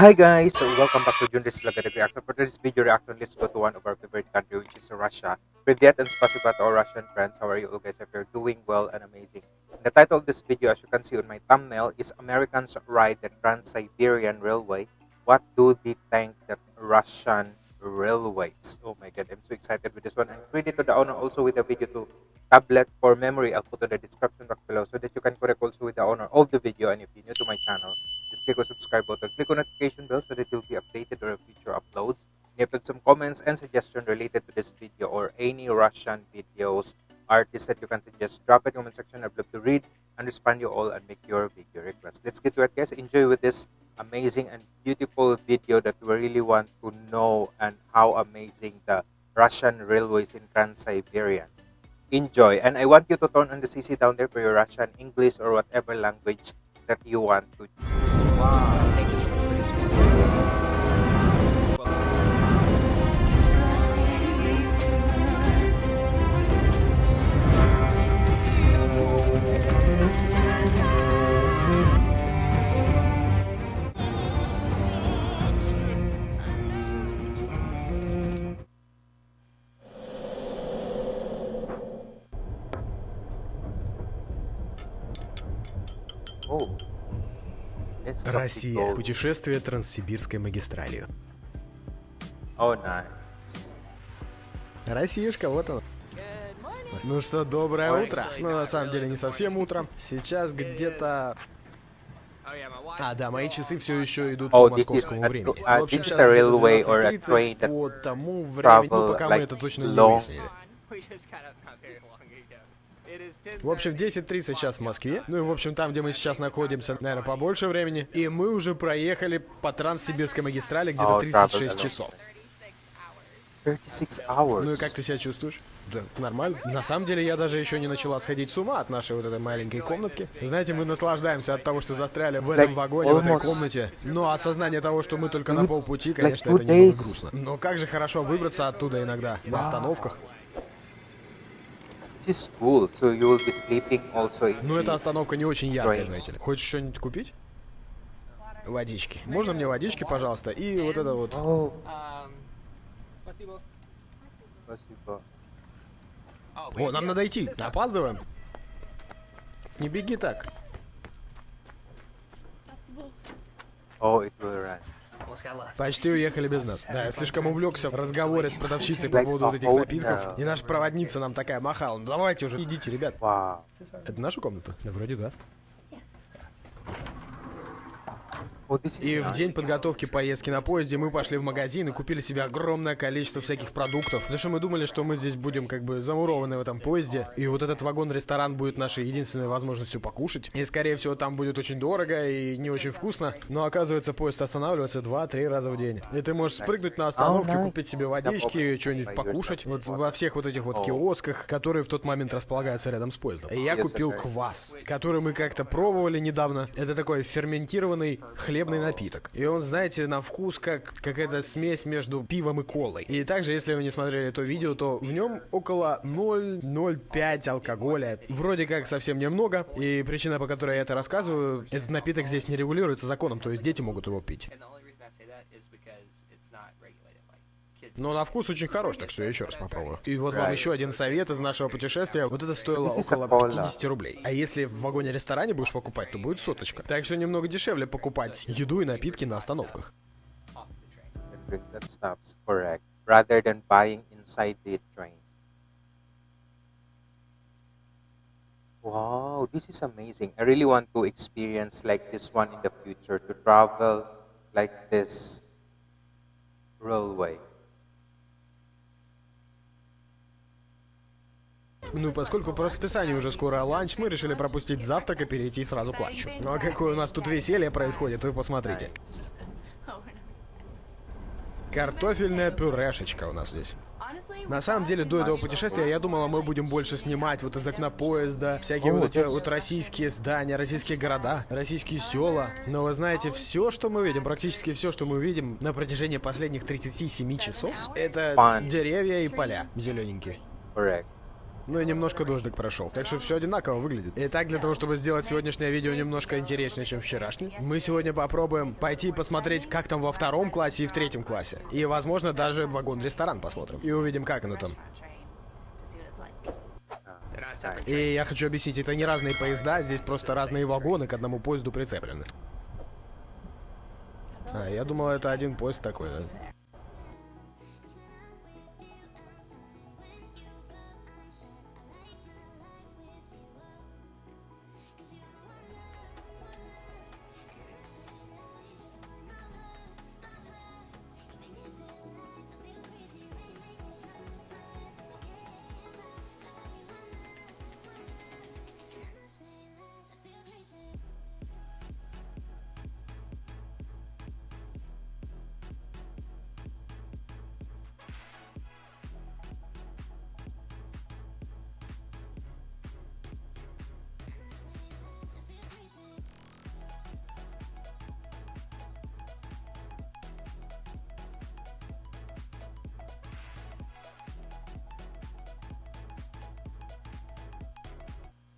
Hi guys, so welcome back to Junris Vlog and Reaction. For this video reaction, let's go to one of our favorite country, which is Russia. Privyet and spasiba to our Russian friends. How are you all guys? If you're doing well and amazing. The title of this video, as you can see on my thumbnail, is Americans Ride the Trans-Siberian Railway. What do they think that Russian railways? Oh my god, I'm so excited with this one. And credit to the owner also with the video to tablet for memory. I'll put in the description box below so that you can connect also with the owner of the video. And if you're new to my channel, just click on subscribe button, click on notification bell so that you'll be updated on future uploads. And if you have some comments and suggestions related to this video or any Russian videos, artists that you can suggest, drop the comment section. I'd love to read and respond you all and make your video request. Let's get to it, guys. Enjoy with this amazing and beautiful video that we really want to know and how amazing the Russian railways in Trans-Siberian. Enjoy. And I want you to turn on the CC down there for your Russian, English, or whatever language that you want to choose. Wow. Thank you so much for this video. Россия. Путешествие Транссибирской магистралью. Oh, nice. Россиюшка, вот он. Ну что, доброе утро. Ну, на самом деле, не совсем утро. Сейчас где-то... А, да, мои часы все еще идут Oh, по московскому времени. uh, В общем, this is сейчас a railway or a 12:30 train that по тому времени, ну, пока мы like это точно не long. выяснили. В общем, 10.30 сейчас в Москве. Ну и, в общем, там, где мы сейчас находимся, наверное, побольше времени. И мы уже проехали по Транссибирской магистрали где-то Oh, travel 36 along. часов. 36 hours. Ну и как ты себя чувствуешь? Да, нормально. На самом деле я даже еще не начала сходить с ума от нашей вот этой маленькой комнатки. Знаете, мы наслаждаемся от того, что застряли в этом like вагоне, в этой комнате. Но осознание того, что мы только на полпути, конечно, это немного грустно. Но как же хорошо выбраться оттуда иногда, на остановках. This is cool. So you will be sleeping also in Ну эта остановка не очень яркая, знаете ли. Хочешь что-нибудь купить? Водички. Можно мне водички, пожалуйста? И вот это вот. Oh, Спасибо. спасибо. О, нам надо идти. Опаздываем. Не беги так. Oh, it will run. Почти уехали без нас. Да, я слишком увлекся в разговоре с продавщицей по поводу вот этих напитков. И наша проводница нам такая махала. Ну давайте уже, идите, ребят. Это наша комната? Да, вроде да. Oh, this is И в день подготовки поездки на поезде мы пошли в магазин и купили себе огромное количество всяких продуктов. Потому что мы думали, что мы здесь будем как бы замурованы в этом поезде. И вот этот вагон-ресторан будет нашей единственной возможностью покушать. И скорее всего там будет очень дорого и не очень вкусно. Но оказывается поезд останавливается 2-3 раза в день. И ты можешь спрыгнуть на остановке, купить себе водички, что-нибудь покушать. Вот во всех вот этих вот киосках, которые в тот момент располагаются рядом с поездом. И я купил квас, который мы как-то пробовали недавно. Это такой ферментированный хлебный напиток. И он, знаете, на вкус как какая-то смесь между пивом и колой. И также, если вы не смотрели это видео, то в нем около 0,05 алкоголя. Вроде как совсем немного. И причина, по которой я это рассказываю, этот напиток здесь не регулируется законом, то есть дети могут его пить. And the only reason I say that is because it's not regulated. Like kids. Но на вкус очень хорош, так что я еще раз попробую. И вот вам еще один совет из нашего путешествия. Вот это стоило около cola. 50 рублей. А если в вагоне-ресторане будешь покупать, то будет соточка. Так что немного дешевле покупать еду и напитки на остановках. Rather than buying inside the train. Wow, this is amazing. I really want to experience like this one in the future to travel like this railway. Ну, поскольку по расписанию уже скоро ланч, мы решили пропустить завтрак и перейти сразу к ланчу. Ну а какое у нас тут веселье происходит, вы посмотрите. Картофельная пюрешечка у нас здесь. На самом деле, до этого путешествия я думала, мы будем больше снимать вот из окна поезда, всякие О, вот эти вот российские здания, российские города, российские села. Но вы знаете, все, что мы видим, практически все, что мы видим на протяжении последних 37 часов, это деревья и поля зелененькие. Correct. Ну и немножко дождик прошел. Так что все одинаково выглядит. Итак, для того, чтобы сделать сегодняшнее видео немножко интереснее, чем вчерашний, мы сегодня попробуем пойти посмотреть, как там во втором классе и в третьем классе. И, возможно, даже вагон-ресторан посмотрим. И увидим, как оно там. И я хочу объяснить, это не разные поезда, здесь просто разные вагоны к одному поезду прицеплены. А, я думал, это один поезд такой, да?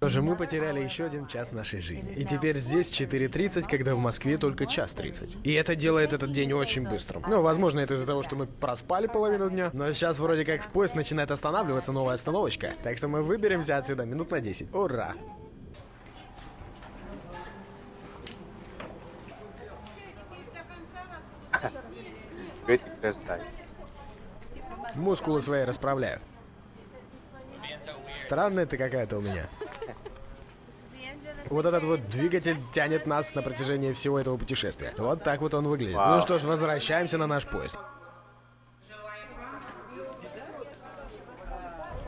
Тоже мы потеряли еще один час нашей жизни. И теперь здесь 4.30, когда в Москве только час 30. И это делает этот день очень быстрым. Ну, возможно, это из-за того, что мы проспали половину дня. Но сейчас вроде как поезд начинает останавливаться, новая остановочка. Так что мы выберемся отсюда минут на 10. Ура! Мускулы свои расправляю. Странная ты какая-то у меня. Вот этот вот двигатель тянет нас на протяжении всего этого путешествия. Вот так вот он выглядит. Вау. Ну что ж, возвращаемся на наш поезд. This is a great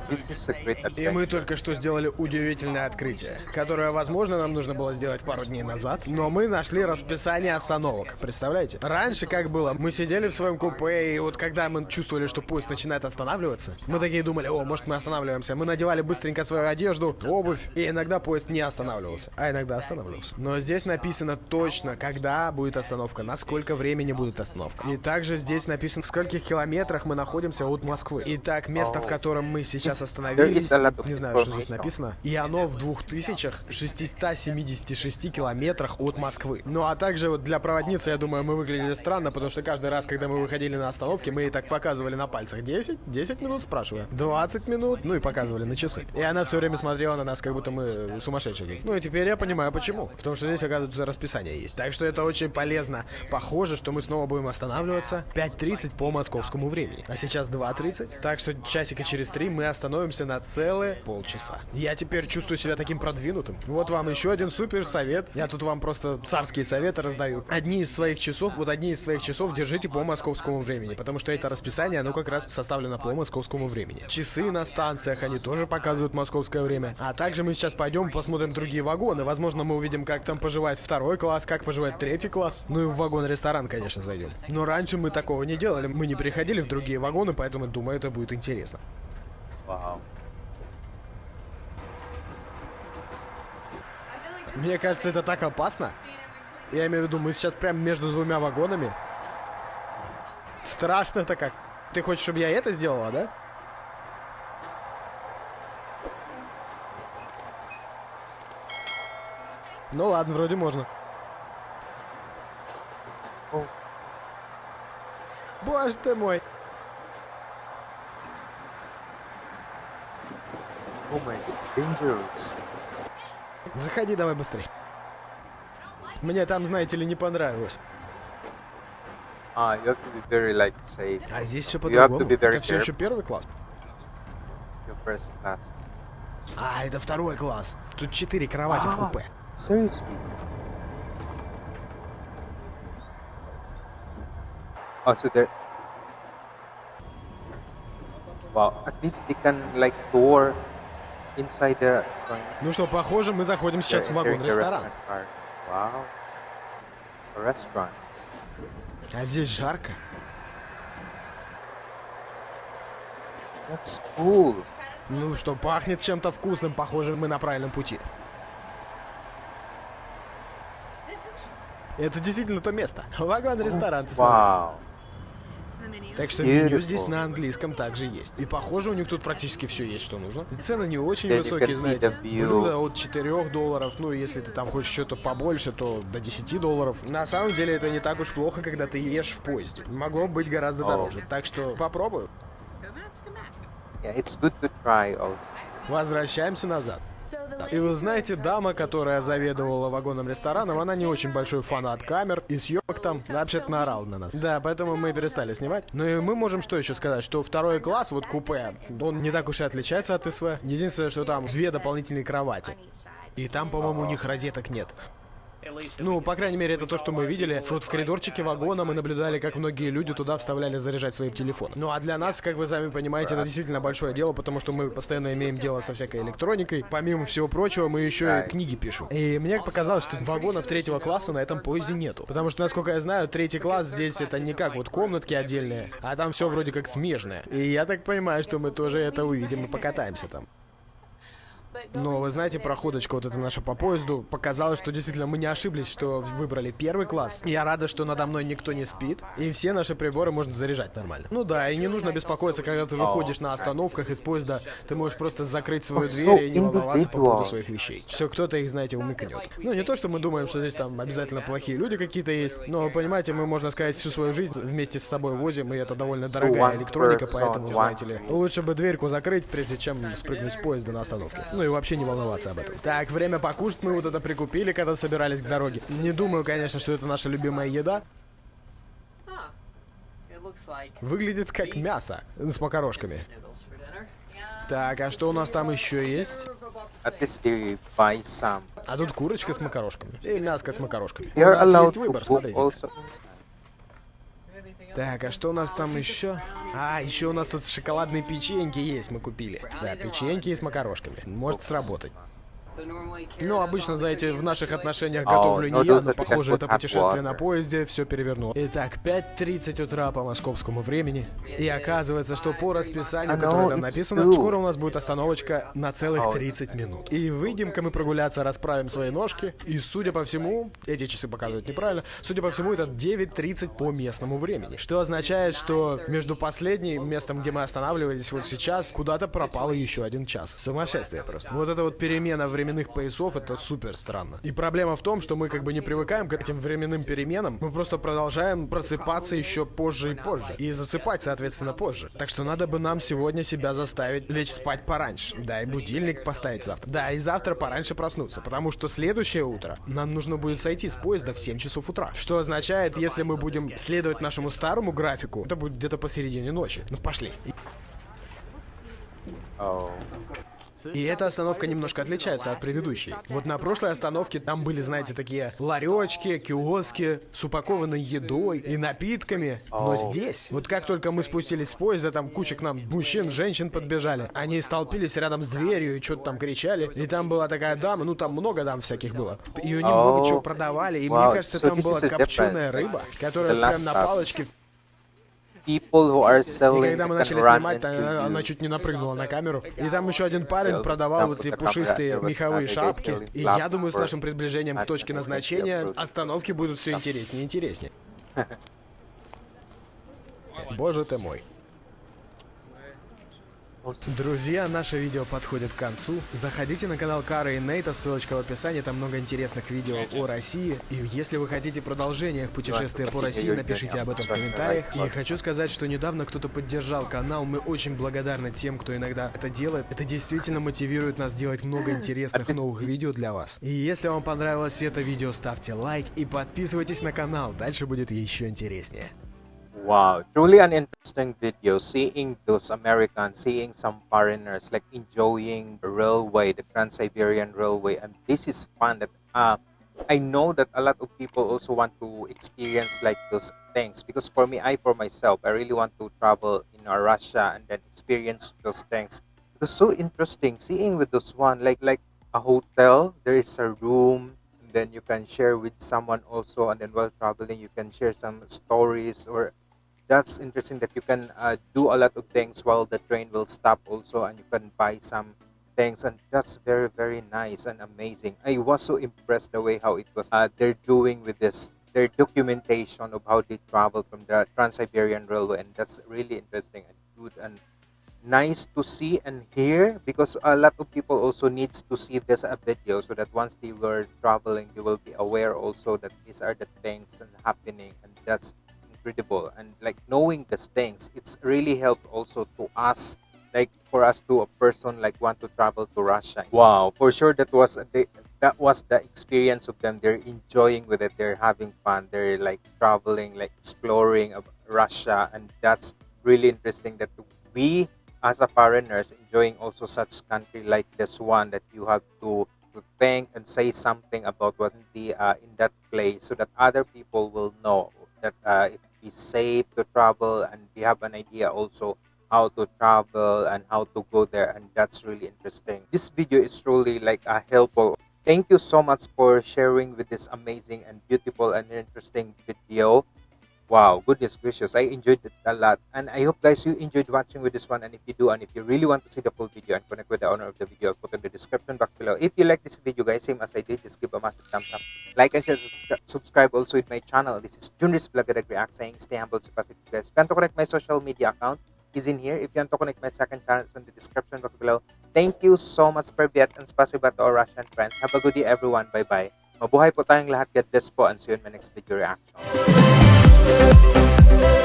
И мы только что сделали удивительное открытие, которое, возможно, нам нужно было сделать пару дней назад, но мы нашли расписание остановок. Представляете? Раньше как было? Мы сидели в своем купе, и вот когда мы чувствовали, что поезд начинает останавливаться, мы такие думали, о, может мы останавливаемся. Мы надевали быстренько свою одежду, обувь, и иногда поезд не останавливался, а иногда останавливался. Но здесь написано точно, когда будет остановка, на сколько времени будет остановка. И также здесь написано, в скольких километрах мы находимся от Москвы. Итак, место, в котором мы сейчас остановились, lot of не знаю, что здесь написано, и оно в 2676 километрах от Москвы. Ну а также вот для проводницы, я думаю, мы выглядели странно, потому что каждый раз, когда мы выходили на остановке, мы ей так показывали на пальцах 10, 10 минут, спрашиваю, 20 минут, ну и показывали на часы. И она все время смотрела на нас, как будто мы сумасшедшие. Ну и теперь я понимаю, почему. Потому что здесь, оказывается, расписание есть. Так что это очень полезно. Похоже, что мы снова будем останавливаться 5.30 по московскому времени. А сейчас 2.30. Так что часика через три мы остановимся на целые полчаса. Я теперь чувствую себя таким продвинутым. Вот вам еще один супер совет. Я тут вам просто царские советы раздаю. Одни из своих часов, вот одни из своих часов держите по московскому времени, потому что это расписание, оно как раз составлено по московскому времени. Часы на станциях, они тоже показывают московское время. А также мы сейчас пойдем посмотрим другие вагоны. Возможно, мы увидим, как там поживает второй класс, как поживает третий класс. Ну и в вагон-ресторан, конечно, зайдем. Но раньше мы такого не делали. Мы не приходили в другие вагоны, поэтому думаю, это будет интересно. Wow. Мне кажется, это так опасно. Я имею в виду, мы сейчас прям между двумя вагонами. Страшно-то как. Ты хочешь, чтобы я это сделала, да? Ну ладно, вроде можно. Боже ты мой. Oh my, it's dangerous. Заходи давай быстрее. Мне там, знаете ли, не понравилось. Ah, you have to be very like safe. А здесь все по-другому. Это все еще первый класс. First class. А, это второй класс. Тут четыре кровати в купе. Seriously? Oh, so there. Wow, at least they can like tour the. Ну что, похоже, мы заходим сейчас в вагон-ресторан. Wow. А здесь жарко. That's cool. Ну что, пахнет чем-то вкусным. Похоже, мы на правильном пути. Это действительно то место. Вагон-ресторан. смотри. Wow. Так что меню здесь на английском также есть. И похоже, у них тут практически все есть, что нужно. И цены не очень высокие, знаете. Блюдо от 4 долларов, ну, если ты там хочешь что-то побольше, то до 10 долларов. На самом деле это не так уж плохо, когда ты ешь в поезде. Могло быть гораздо дороже. Так что попробую. Возвращаемся назад. И вы знаете, дама, которая заведовала вагоном рестораном, она не очень большой фанат камер и съемок там, вообще-то наорал на нас. Да, поэтому мы перестали снимать. Ну и мы можем что еще сказать, что второй класс, вот купе, он не так уж и отличается от СВ. Единственное, что там две дополнительные кровати. И там, по-моему, у них розеток нет. Ну, по крайней мере, это то, что мы видели. Вот в коридорчике вагона мы наблюдали, как многие люди туда вставляли заряжать свои телефоны. Ну, а для нас, как вы сами понимаете, это действительно большое дело, потому что мы постоянно имеем дело со всякой электроникой. Помимо всего прочего, мы еще и книги пишем. И мне показалось, что вагонов третьего класса на этом поезде нету. Потому что, насколько я знаю, третий класс здесь это не как вот комнатки отдельные, а там все вроде как смежное. И я так понимаю, что мы тоже это увидим и покатаемся там. Но вы знаете, проходочка вот эта наша по поезду показала, что действительно мы не ошиблись, что выбрали первый класс. Я рада, что надо мной никто не спит, и все наши приборы можно заряжать нормально. Ну да, и не нужно беспокоиться, когда ты выходишь на остановках из поезда, ты можешь просто закрыть свою дверь и не волноваться по поводу своих вещей. Все, кто-то их, знаете, умыкнет. Ну не то, что мы думаем, что здесь там обязательно плохие люди какие-то есть, но, понимаете, мы, можно сказать, всю свою жизнь вместе с собой возим, и это довольно дорогая электроника, поэтому, знаете ли, лучше бы дверьку закрыть, прежде чем спрыгнуть с поезда на остановке. Ну и вообще не волноваться об этом. Так, время покушать мы вот это прикупили, когда собирались к дороге. Не думаю, конечно, что это наша любимая еда. Выглядит как мясо с макарошками. Так, а что у нас там еще есть? А тут курочка с макарошками. И мяско с макарошками. У нас есть выбор, смотрите. Так, а что у нас там еще? А, еще у нас тут шоколадные печеньки есть, мы купили. Да, печеньки с макарошками. Может сработать. Ну, обычно, знаете, в наших отношениях готовлю не я, those но похоже, это путешествие на поезде все перевернуло. Итак, 5.30 утра по московскому времени. И оказывается, что по расписанию, которое там написано, скоро у нас будет остановочка на целых Oh, it's 30 минут. И выйдем-ка мы прогуляться, расправим свои ножки. И, судя по всему, эти часы показывают неправильно, судя по всему, это 9.30 по местному времени. Что означает, что между последним местом, где мы останавливались вот сейчас, куда-то пропало еще один час. Сумасшествие просто. Вот эта вот перемена временных поясов, это супер странно. И проблема в том, что мы как бы не привыкаем к этим временным переменам, мы просто продолжаем просыпаться еще позже и позже. И засыпать, соответственно, позже. Так что надо бы нам сегодня себя заставить лечь спать пораньше. Да, и будильник поставить завтра. Да, и завтра пораньше проснуться, потому что следующее утро нам нужно будет сойти с поезда в 7 часов утра. Что означает, если мы будем следовать нашему старому графику, это будет где-то посередине ночи. Ну, пошли. Oh. И эта остановка немножко отличается от предыдущей. Вот на прошлой остановке там были, знаете, такие ларечки, киоски с упакованной едой и напитками. Но здесь, вот как только мы спустились с поезда, там куча к нам мужчин, женщин подбежали. Они столпились рядом с дверью и что-то там кричали. И там была такая дама, ну там много дам всяких было. И они много Оу. чего продавали. И мне кажется, там была копченая рыба, которая прям на палочке People who are и selling когда мы начали снимать, она, она you. чуть не напрыгнула на камеру. И там еще один парень продавал вот эти пушистые меховые она шапки. И я думаю, с нашим приближением к точке назначения остановки будут все интереснее и интереснее. Боже ты мой. Друзья, наше видео подходит к концу. Заходите на канал Кары и Нейта, ссылочка в описании, там много интересных видео о России. И если вы хотите продолжение путешествия по России, напишите об этом в комментариях. И хочу сказать, что недавно кто-то поддержал канал, мы очень благодарны тем, кто иногда это делает. Это действительно мотивирует нас делать много интересных новых видео для вас. И если вам понравилось это видео, ставьте лайк и подписывайтесь на канал, дальше будет еще интереснее. Wow, truly an interesting video. Seeing those Americans, seeing some foreigners like enjoying the railway, the Trans Siberian Railway, and this is fun. That uh, I know that a lot of people also want to experience like those things because for me, I for myself, I really want to travel in uh, Russia and then experience those things. It was so interesting seeing with those one like like a hotel. There is a room and then you can share with someone also and then while traveling you can share some stories or that's interesting that you can uh, do a lot of things while the train will stop also and you can buy some things and that's very very nice and amazing. I was so impressed the way how it was uh, they're doing with this their documentation of how they travel from the Trans-Siberian Railway, and that's really interesting and good and nice to see and hear because a lot of people also needs to see this a video so that once they were traveling they will be aware also that these are the things and happening and that's incredible. And like knowing these things it's really helped also to us like for us to a person like want to travel to russia. Wow. For sure that was the, that was the experience of them. They're enjoying with it. They're having fun. They're like traveling like exploring of russia. And that's really interesting that we as a foreigners enjoying also such country like this one that you have to to think and say something about what the uh, in that place so that other people will know that uh, it be safe to travel and they have an idea also how to travel and how to go there and that's really interesting. This video is truly like a helpful thank you so much for sharing with this amazing and beautiful and interesting video Wow, goodness gracious. I enjoyed it a lot. And I hope guys you enjoyed watching with this one. And if you do, and if you really want to see the full video and connect with the owner of the video, I'll put in the description box below. If you like this video guys, same as I did, just give a massive thumbs up. Like and share, subscribe also with my channel. This is Junris Vlog React saying stay humble, stay positive guys. If you want to connect my social media account, is in here. If you want to connect my second channel, it's in the description box below. Thank you so much for Viet and spasiba to our Russian friends. Have a good day everyone. Bye-bye. Mabuhay po tayong lahat. God bless po and see you in my next video reaction. Thank you.